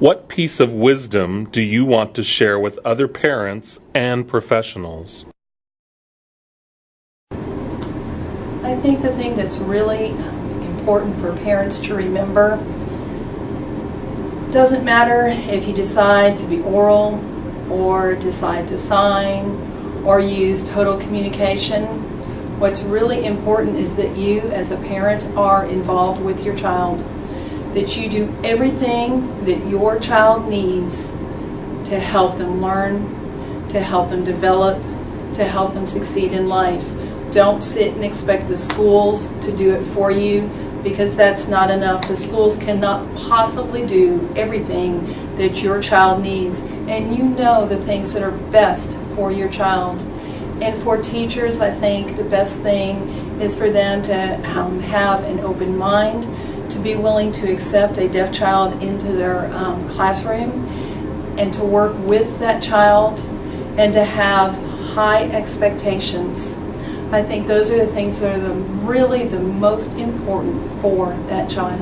What piece of wisdom do you want to share with other parents and professionals? I think the thing that's really important for parents to remember doesn't matter if you decide to be oral or decide to sign or use total communication. What's really important is that you as a parent are involved with your child that you do everything that your child needs to help them learn, to help them develop, to help them succeed in life. Don't sit and expect the schools to do it for you because that's not enough. The schools cannot possibly do everything that your child needs and you know the things that are best for your child. And for teachers, I think the best thing is for them to um, have an open mind, to be willing to accept a deaf child into their um, classroom and to work with that child and to have high expectations. I think those are the things that are the, really the most important for that child.